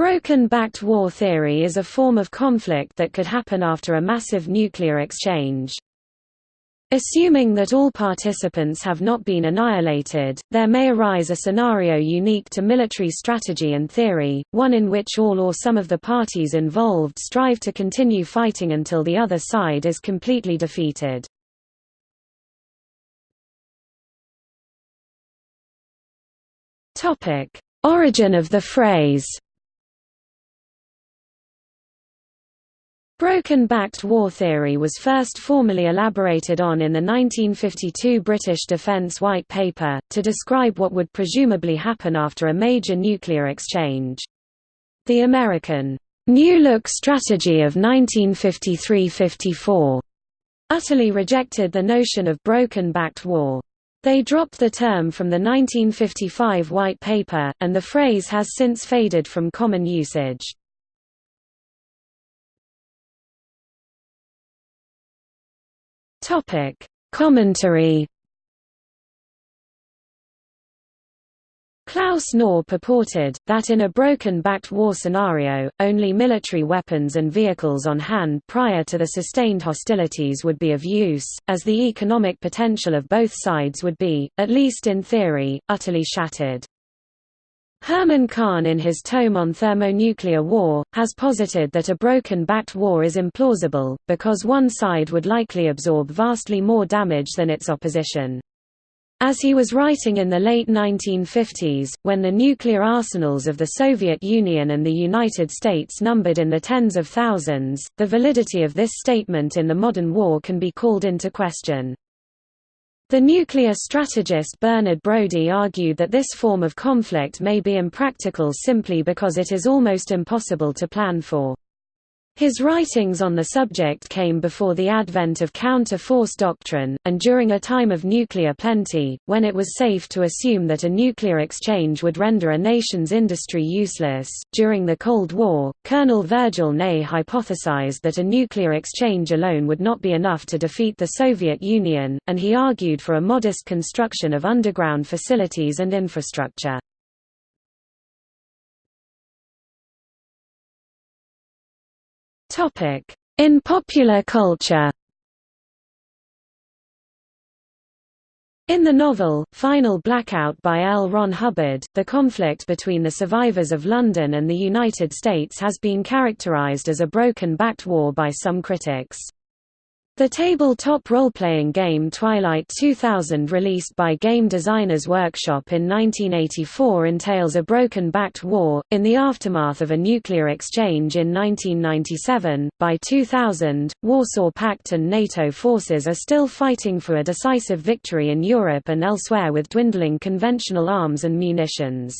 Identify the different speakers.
Speaker 1: Broken-backed war theory is a form of conflict that could happen after a massive nuclear exchange. Assuming that all participants have not been annihilated, there may arise a scenario unique to military strategy and theory, one in which all or some of the parties involved strive to continue fighting until the other side is completely defeated. Origin of the phrase Broken-backed war theory was first formally elaborated on in the 1952 British Defence White Paper, to describe what would presumably happen after a major nuclear exchange. The American, New Look strategy of 1953–54 utterly rejected the notion of broken-backed war. They dropped the term from the 1955 White Paper, and the phrase has since faded from common usage. Topic: Commentary. Klaus Knorr purported, that in a broken-backed war scenario, only military weapons and vehicles on hand prior to the sustained hostilities would be of use, as the economic potential of both sides would be, at least in theory, utterly shattered. Herman Kahn in his tome on thermonuclear war, has posited that a broken-backed war is implausible, because one side would likely absorb vastly more damage than its opposition. As he was writing in the late 1950s, when the nuclear arsenals of the Soviet Union and the United States numbered in the tens of thousands, the validity of this statement in the modern war can be called into question. The nuclear strategist Bernard Brodie argued that this form of conflict may be impractical simply because it is almost impossible to plan for. His writings on the subject came before the advent of counter-force doctrine, and during a time of nuclear plenty, when it was safe to assume that a nuclear exchange would render a nation's industry useless. During the Cold War, Colonel Virgil Ney hypothesized that a nuclear exchange alone would not be enough to defeat the Soviet Union, and he argued for a modest construction of underground facilities and infrastructure. In popular culture In the novel, Final Blackout by L. Ron Hubbard, the conflict between the survivors of London and the United States has been characterized as a broken-backed war by some critics. The tabletop role-playing game Twilight 2000 released by Game Designers Workshop in 1984 entails a broken-backed war, in the aftermath of a nuclear exchange in 1997. By 2000, Warsaw Pact and NATO forces are still fighting for a decisive victory in Europe and elsewhere with dwindling conventional arms and munitions.